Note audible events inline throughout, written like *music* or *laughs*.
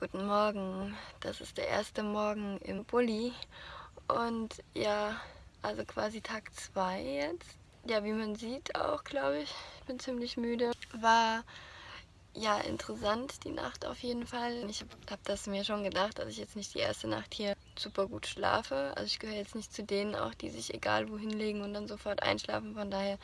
Guten Morgen. Das ist der erste Morgen im Bulli. Und ja, also quasi Tag 2 jetzt. Ja, wie man sieht auch, glaube ich. Ich bin ziemlich müde. War ja interessant die Nacht auf jeden Fall. Ich habe hab das mir schon gedacht, dass ich jetzt nicht die erste Nacht hier super gut schlafe. Also ich gehöre jetzt nicht zu denen auch, die sich egal wohin legen und dann sofort einschlafen. Von daher,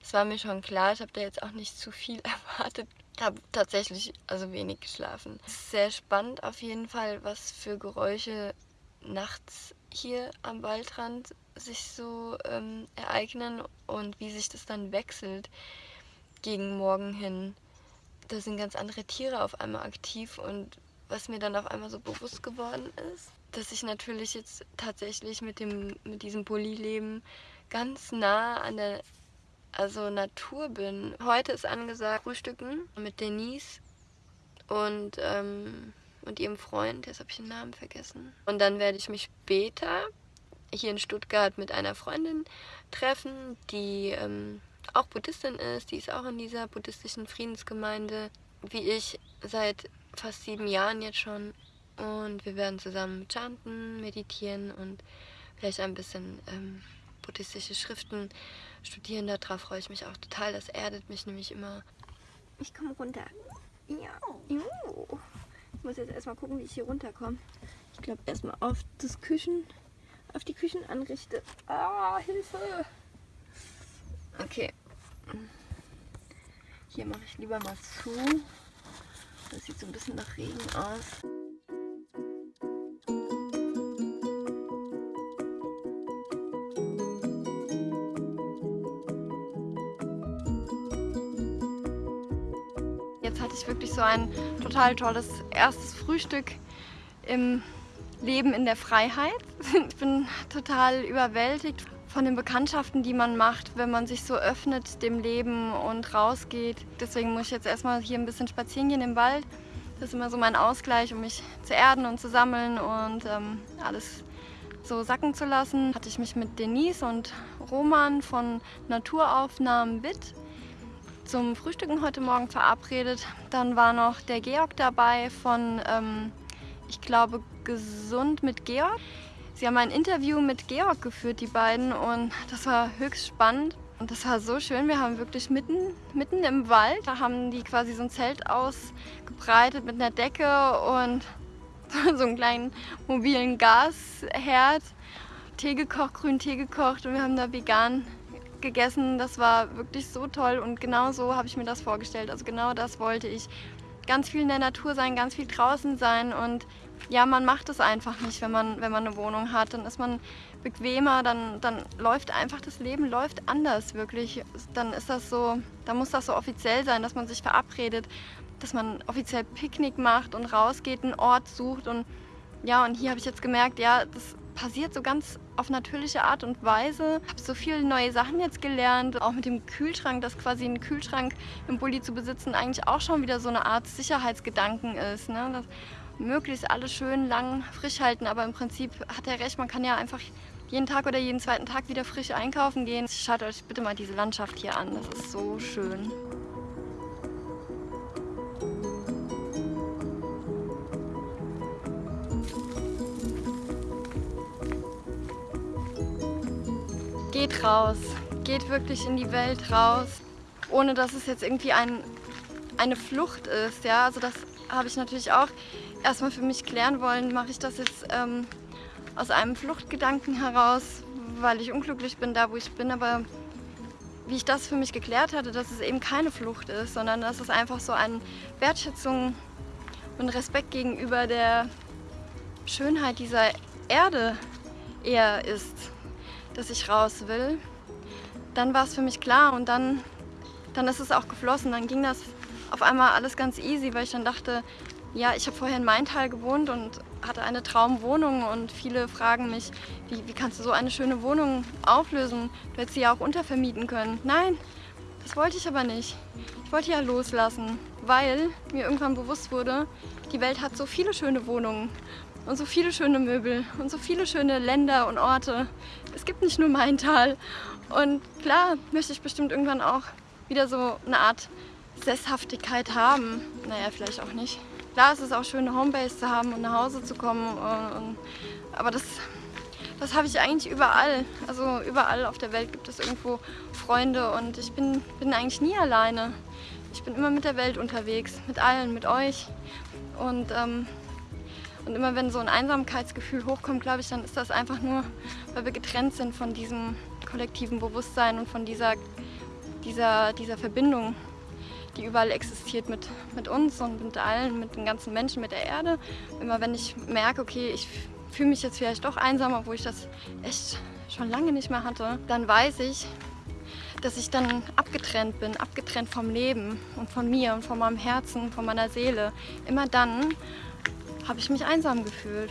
das war mir schon klar. Ich habe da jetzt auch nicht zu viel *laughs* erwartet habe tatsächlich also wenig geschlafen. Es ist sehr spannend auf jeden Fall, was für Geräusche nachts hier am Waldrand sich so ähm, ereignen und wie sich das dann wechselt gegen morgen hin. Da sind ganz andere Tiere auf einmal aktiv und was mir dann auf einmal so bewusst geworden ist, dass ich natürlich jetzt tatsächlich mit, dem, mit diesem Bulli-Leben ganz nah an der also Natur bin. Heute ist angesagt Frühstücken mit Denise und, ähm, und ihrem Freund, jetzt habe ich den Namen vergessen. Und dann werde ich mich später hier in Stuttgart mit einer Freundin treffen, die ähm, auch Buddhistin ist, die ist auch in dieser buddhistischen Friedensgemeinde, wie ich seit fast sieben Jahren jetzt schon. Und wir werden zusammen chanten, meditieren und vielleicht ein bisschen ähm, buddhistische Schriften studieren. Darauf freue ich mich auch total. Das erdet mich nämlich immer. Ich komme runter. Ja. Ich muss jetzt erstmal gucken, wie ich hier runterkomme. Ich glaube erstmal auf das Küchen, auf die Küchen anrichte. Ah, Hilfe! Okay. Hier mache ich lieber mal zu. Das sieht so ein bisschen nach Regen aus. Hatte ich wirklich so ein total tolles erstes Frühstück im Leben in der Freiheit. *laughs* Ich bin total überwältigt von den Bekanntschaften, die man macht, wenn man sich so öffnet dem Leben und rausgeht. Deswegen muss ich jetzt erstmal hier ein bisschen spazieren gehen im Wald. Das ist immer so mein Ausgleich, um mich zu erden und zu sammeln und ähm, alles so sacken zu lassen. Hatte ich mich mit Denise und Roman von Naturaufnahmen BIT zum Frühstücken heute Morgen verabredet. Dann war noch der Georg dabei von, ähm, ich glaube, Gesund mit Georg. Sie haben ein Interview mit Georg geführt, die beiden, und das war höchst spannend. Und das war so schön. Wir haben wirklich mitten, mitten im Wald, da haben die quasi so ein Zelt ausgebreitet mit einer Decke und *laughs* so einen kleinen mobilen Gasherd. Tee gekocht, grünen Tee gekocht und wir haben da vegan gegessen. Das war wirklich so toll und genau so habe ich mir das vorgestellt. Also genau das wollte ich. Ganz viel in der Natur sein, ganz viel draußen sein und ja, man macht es einfach nicht, wenn man, wenn man eine Wohnung hat. Dann ist man bequemer, dann, dann läuft einfach das Leben läuft anders wirklich. Dann ist das so, dann muss das so offiziell sein, dass man sich verabredet, dass man offiziell Picknick macht und rausgeht, einen Ort sucht und ja, und hier habe ich jetzt gemerkt, ja, das passiert so ganz auf natürliche Art und Weise. Ich habe so viele neue Sachen jetzt gelernt, auch mit dem Kühlschrank, dass quasi ein Kühlschrank im Bulli zu besitzen eigentlich auch schon wieder so eine Art Sicherheitsgedanken ist. Ne? Dass möglichst alles schön lang frisch halten, aber im Prinzip hat er recht, man kann ja einfach jeden Tag oder jeden zweiten Tag wieder frisch einkaufen gehen. Schaut euch bitte mal diese Landschaft hier an, das ist so schön. Geht raus, geht wirklich in die Welt raus, ohne dass es jetzt irgendwie ein, eine Flucht ist. Ja? Also das habe ich natürlich auch erstmal für mich klären wollen, mache ich das jetzt ähm, aus einem Fluchtgedanken heraus, weil ich unglücklich bin da, wo ich bin, aber wie ich das für mich geklärt hatte, dass es eben keine Flucht ist, sondern dass es einfach so eine Wertschätzung und Respekt gegenüber der Schönheit dieser Erde eher ist dass ich raus will, dann war es für mich klar und dann, dann ist es auch geflossen. Dann ging das auf einmal alles ganz easy, weil ich dann dachte, ja, ich habe vorher in Maintal gewohnt und hatte eine Traumwohnung und viele fragen mich, wie, wie kannst du so eine schöne Wohnung auflösen? Du hättest sie ja auch untervermieten können. Nein, das wollte ich aber nicht. Ich wollte ja loslassen, weil mir irgendwann bewusst wurde, die Welt hat so viele schöne Wohnungen und so viele schöne Möbel und so viele schöne Länder und Orte. Es gibt nicht nur Maintal. Und klar möchte ich bestimmt irgendwann auch wieder so eine Art Sesshaftigkeit haben. Naja, vielleicht auch nicht. Klar, es ist auch schön, eine Homebase zu haben und nach Hause zu kommen. Und, aber das, das habe ich eigentlich überall. Also überall auf der Welt gibt es irgendwo Freunde und ich bin, bin eigentlich nie alleine. Ich bin immer mit der Welt unterwegs, mit allen, mit euch. Und, ähm, und immer wenn so ein Einsamkeitsgefühl hochkommt, glaube ich, dann ist das einfach nur, weil wir getrennt sind von diesem kollektiven Bewusstsein und von dieser, dieser, dieser Verbindung, die überall existiert mit, mit uns und mit allen, mit den ganzen Menschen, mit der Erde. Immer wenn ich merke, okay, ich fühle mich jetzt vielleicht doch einsam, obwohl ich das echt schon lange nicht mehr hatte, dann weiß ich, dass ich dann abgetrennt bin, abgetrennt vom Leben und von mir und von meinem Herzen, von meiner Seele. Immer dann habe ich mich einsam gefühlt.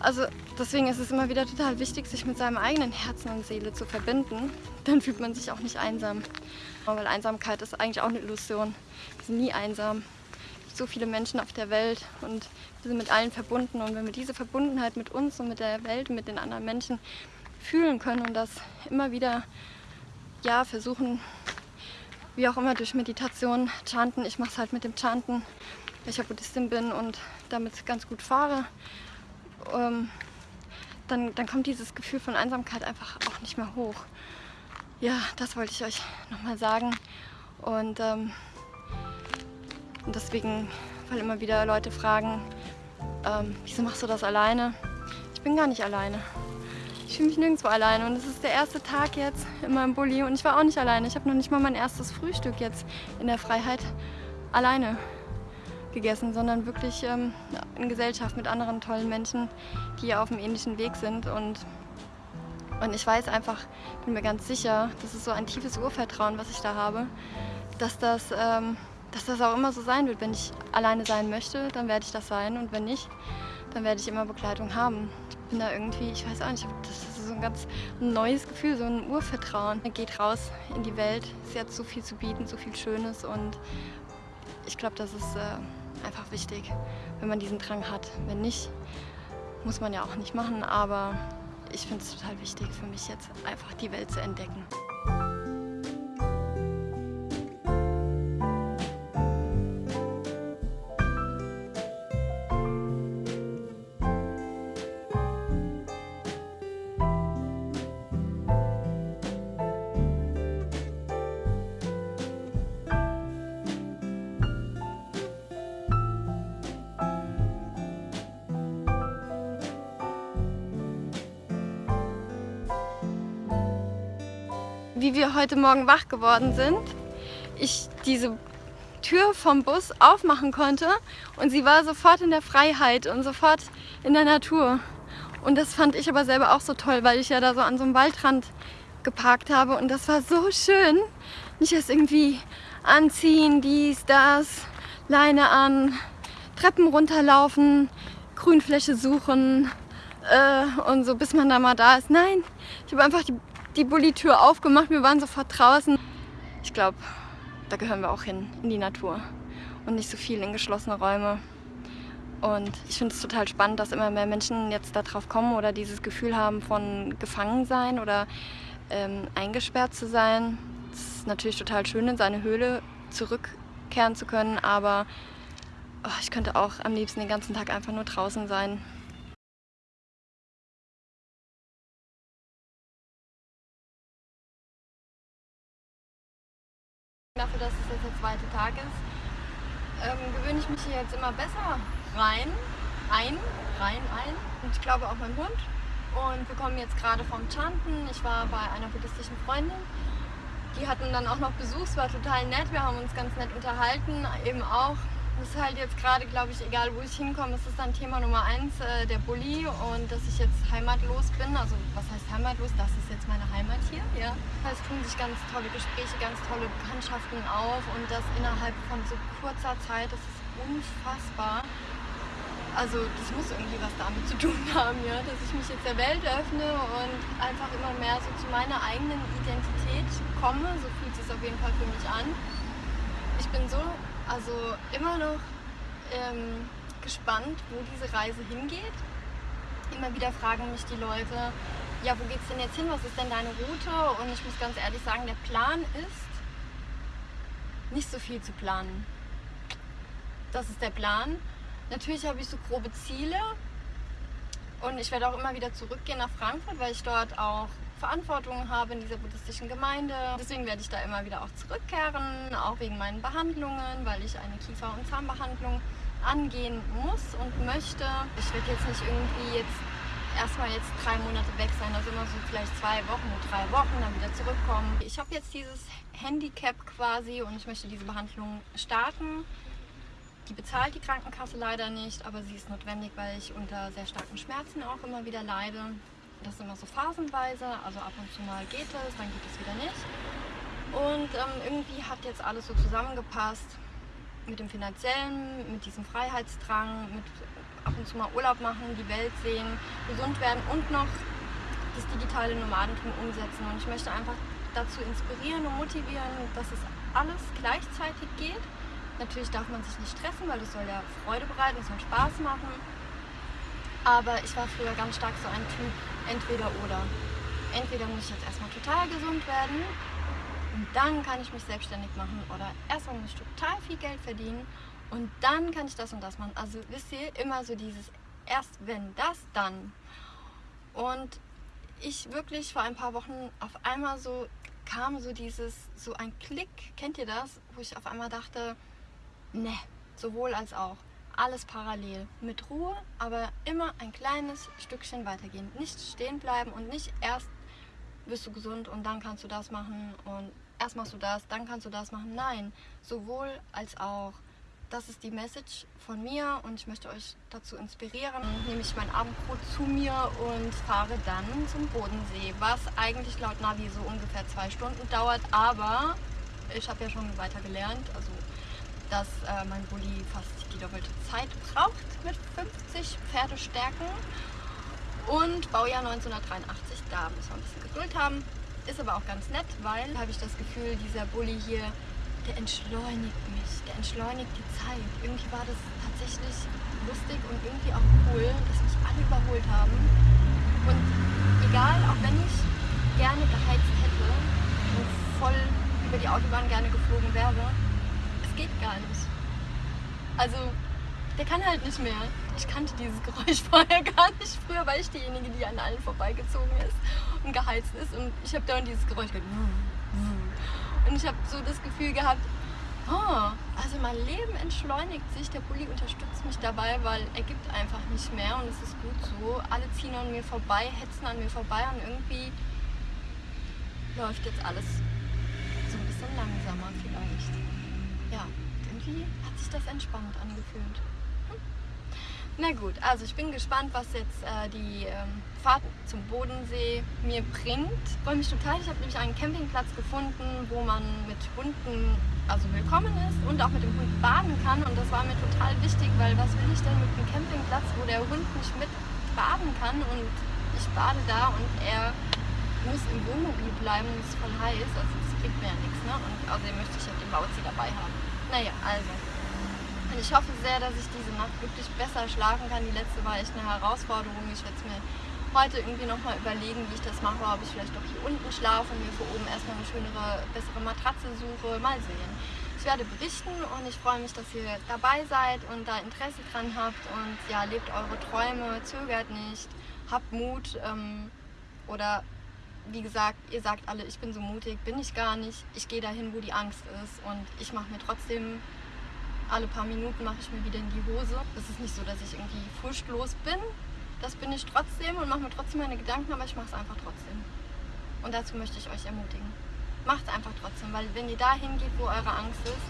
Also deswegen ist es immer wieder total wichtig, sich mit seinem eigenen Herzen und Seele zu verbinden. *laughs* Dann fühlt man sich auch nicht einsam. Weil Einsamkeit ist eigentlich auch eine Illusion. Wir sind nie einsam. Es gibt so viele Menschen auf der Welt und wir sind mit allen verbunden. Und wenn wir diese Verbundenheit mit uns und mit der Welt und mit den anderen Menschen fühlen können und das immer wieder ja, versuchen, wie auch immer durch Meditation, Chanten. Ich mache es halt mit dem Chanten, weil ich ja Buddhistin bin und damit ganz gut fahre. Ähm, dann, dann kommt dieses Gefühl von Einsamkeit einfach auch nicht mehr hoch. Ja, das wollte ich euch nochmal sagen. Und, ähm, deswegen, weil immer wieder Leute fragen, ähm, wieso machst du das alleine? Ich bin gar nicht alleine. Ich fühle mich nirgendwo alleine und es ist der erste Tag jetzt in meinem Bulli und ich war auch nicht alleine. Ich habe noch nicht mal mein erstes Frühstück jetzt in der Freiheit alleine gegessen, sondern wirklich ähm, in Gesellschaft mit anderen tollen Menschen, die auf dem ähnlichen Weg sind und und ich weiß einfach, bin mir ganz sicher, das ist so ein tiefes Urvertrauen, was ich da habe, dass das, ähm, dass das auch immer so sein wird. Wenn ich alleine sein möchte, dann werde ich das sein und wenn nicht, dann werde ich immer Begleitung haben bin da irgendwie, ich weiß auch nicht, das ist so ein ganz neues Gefühl, so ein Urvertrauen. Man geht raus in die Welt, sie hat so viel zu bieten, so viel Schönes und ich glaube, das ist äh, einfach wichtig, wenn man diesen Drang hat. Wenn nicht, muss man ja auch nicht machen, aber ich finde es total wichtig für mich jetzt einfach die Welt zu entdecken. Wie wir heute Morgen wach geworden sind, ich diese Tür vom Bus aufmachen konnte und sie war sofort in der Freiheit und sofort in der Natur. Und das fand ich aber selber auch so toll, weil ich ja da so an so einem Waldrand geparkt habe und das war so schön. Nicht erst irgendwie anziehen, dies, das, Leine an, Treppen runterlaufen, Grünfläche suchen äh, und so, bis man da mal da ist. Nein, ich habe einfach die die Bullitür aufgemacht, wir waren sofort draußen. Ich glaube, da gehören wir auch hin, in die Natur und nicht so viel in geschlossene Räume. Und ich finde es total spannend, dass immer mehr Menschen jetzt darauf kommen oder dieses Gefühl haben von Gefangensein oder ähm, eingesperrt zu sein. Es ist natürlich total schön, in seine Höhle zurückkehren zu können, aber oh, ich könnte auch am liebsten den ganzen Tag einfach nur draußen sein. Zweite Tag ist, ähm, gewöhne ich mich hier jetzt immer besser rein, ein, rein, ein. Und ich glaube auch mein Hund. Und wir kommen jetzt gerade vom Chanten. Ich war bei einer buddhistischen Freundin. Die hatten dann auch noch Besuch, es war total nett. Wir haben uns ganz nett unterhalten, eben auch das ist halt jetzt gerade, glaube ich, egal wo ich hinkomme, es ist dann Thema Nummer eins, äh, der Bulli und dass ich jetzt heimatlos bin. Also was heißt heimatlos? Das ist jetzt meine Heimat hier. Ja. Es tun sich ganz tolle Gespräche, ganz tolle Bekanntschaften auf und das innerhalb von so kurzer Zeit, das ist unfassbar. Also das muss irgendwie was damit zu tun *laughs* haben, ja, dass ich mich jetzt der Welt öffne und einfach immer mehr so zu meiner eigenen Identität komme. So fühlt es sich auf jeden Fall für mich an. Ich bin so also immer noch ähm, gespannt, wo diese Reise hingeht. Immer wieder fragen mich die Leute, ja, wo geht's denn jetzt hin? Was ist denn deine Route? Und ich muss ganz ehrlich sagen, der Plan ist, nicht so viel zu planen. Das ist der Plan. Natürlich habe ich so grobe Ziele und ich werde auch immer wieder zurückgehen nach Frankfurt, weil ich dort auch Verantwortung habe in dieser buddhistischen Gemeinde. Deswegen werde ich da immer wieder auch zurückkehren, auch wegen meinen Behandlungen, weil ich eine Kiefer- und Zahnbehandlung angehen muss und möchte. Ich werde jetzt nicht irgendwie jetzt erstmal jetzt drei Monate weg sein, also immer so vielleicht zwei Wochen, drei Wochen, dann wieder zurückkommen. Ich habe jetzt dieses Handicap quasi und ich möchte diese Behandlung starten. Die bezahlt die Krankenkasse leider nicht, aber sie ist notwendig, weil ich unter sehr starken Schmerzen auch immer wieder leide. Das ist immer so phasenweise, also ab und zu mal geht es, dann geht es wieder nicht. Und ähm, irgendwie hat jetzt alles so zusammengepasst mit dem finanziellen, mit diesem Freiheitsdrang, mit ab und zu mal Urlaub machen, die Welt sehen, gesund werden und noch das digitale Nomadentum umsetzen. Und ich möchte einfach dazu inspirieren und motivieren, dass es alles gleichzeitig geht. Natürlich darf man sich nicht stressen, weil das soll ja Freude bereiten, es soll Spaß machen. Aber ich war früher ganz stark so ein Typ, entweder oder. Entweder muss ich jetzt erstmal total gesund werden und dann kann ich mich selbstständig machen oder erstmal muss ich total viel Geld verdienen und dann kann ich das und das machen. Also wisst ihr, immer so dieses erst wenn das, dann. Und ich wirklich vor ein paar Wochen auf einmal so kam so dieses, so ein Klick, kennt ihr das? Wo ich auf einmal dachte, ne, sowohl als auch. Alles parallel, mit Ruhe, aber immer ein kleines Stückchen weitergehen. Nicht stehen bleiben und nicht erst bist du gesund und dann kannst du das machen und erst machst du das, dann kannst du das machen. Nein, sowohl als auch. Das ist die Message von mir und ich möchte euch dazu inspirieren. Nehme ich mein Abendbrot zu mir und fahre dann zum Bodensee, was eigentlich laut Navi so ungefähr zwei Stunden dauert, aber ich habe ja schon weiter gelernt, also dass äh, mein Bulli fast die doppelte Zeit braucht mit 50 Pferdestärken und Baujahr 1983, da müssen wir ein bisschen Geduld haben. Ist aber auch ganz nett, weil habe ich das Gefühl, dieser Bulli hier, der entschleunigt mich, der entschleunigt die Zeit. Irgendwie war das tatsächlich lustig und irgendwie auch cool, dass mich alle überholt haben. Und egal, auch wenn ich gerne geheizt hätte und voll über die Autobahn gerne geflogen wäre, geht gar nicht. Also, der kann halt nicht mehr. Ich kannte dieses Geräusch *laughs* vorher gar nicht. Früher war ich diejenige, die an allen vorbeigezogen ist und geheizt ist. Und ich habe dann dieses Geräusch gehört. Und ich habe so das Gefühl gehabt, oh, also mein Leben entschleunigt sich. Der Bulli unterstützt mich dabei, weil er gibt einfach nicht mehr. Und es ist gut so. Alle ziehen an mir vorbei, hetzen an mir vorbei. Und irgendwie läuft jetzt alles so ein bisschen langsamer vielleicht. Ja, irgendwie hat sich das entspannt angefühlt. Na gut, also ich bin gespannt, was jetzt äh, die ähm, Fahrt zum Bodensee mir bringt. Ich freue mich total. Ich habe nämlich einen Campingplatz gefunden, wo man mit Hunden also willkommen ist und auch mit dem Hund baden kann. Und das war mir total wichtig, weil was will ich denn mit einem Campingplatz, wo der Hund nicht mit baden kann und ich bade da und er muss im Wohnmobil bleiben es ist voll heiß. Also das bringt mir ja nichts. Ne? Und außerdem möchte ich ja den Bauzi dabei haben. Naja, also und ich hoffe sehr, dass ich diese Nacht wirklich besser schlafen kann. Die letzte war echt eine Herausforderung. Ich werde es mir heute irgendwie nochmal überlegen, wie ich das mache. Ob ich vielleicht doch hier unten schlafe und mir für oben erstmal eine schönere, bessere Matratze suche. Mal sehen. Ich werde berichten und ich freue mich, dass ihr dabei seid und da Interesse dran habt. Und ja, lebt eure Träume, zögert nicht, habt Mut. Ähm, oder wie gesagt, ihr sagt alle, ich bin so mutig, bin ich gar nicht. Ich gehe dahin, wo die Angst ist und ich mache mir trotzdem alle paar Minuten mache ich mir wieder in die Hose. Es ist nicht so, dass ich irgendwie furchtlos bin. Das bin ich trotzdem und mache mir trotzdem meine Gedanken, aber ich mache es einfach trotzdem. Und dazu möchte ich euch ermutigen. Macht es einfach trotzdem, weil wenn ihr dahin geht, wo eure Angst ist,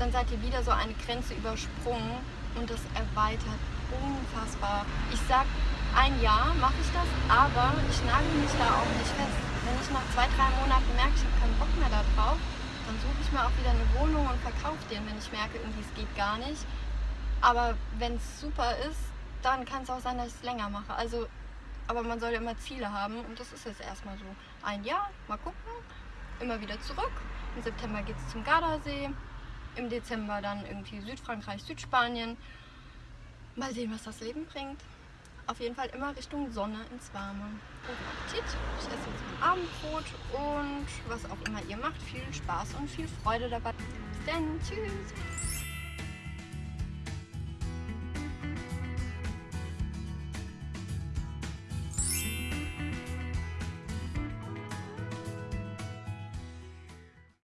dann seid ihr wieder so eine Grenze übersprungen und das erweitert unfassbar. Ich sag, ein Jahr mache ich das, aber ich nagel mich da auch nicht fest. Wenn ich nach zwei, drei Monaten merke, ich habe keinen Bock mehr darauf, dann suche ich mir auch wieder eine Wohnung und verkaufe den, wenn ich merke, irgendwie es geht gar nicht. Aber wenn es super ist, dann kann es auch sein, dass ich es länger mache. Also, aber man soll ja immer Ziele haben und das ist jetzt erstmal so ein Jahr, mal gucken, immer wieder zurück. Im September geht es zum Gardasee, im Dezember dann irgendwie Südfrankreich, Südspanien. Mal sehen, was das Leben bringt. Auf jeden Fall immer Richtung Sonne ins Warme. Guten Appetit. Ich esse jetzt mein Abendbrot und was auch immer ihr macht. Viel Spaß und viel Freude dabei. Bis dann. Tschüss.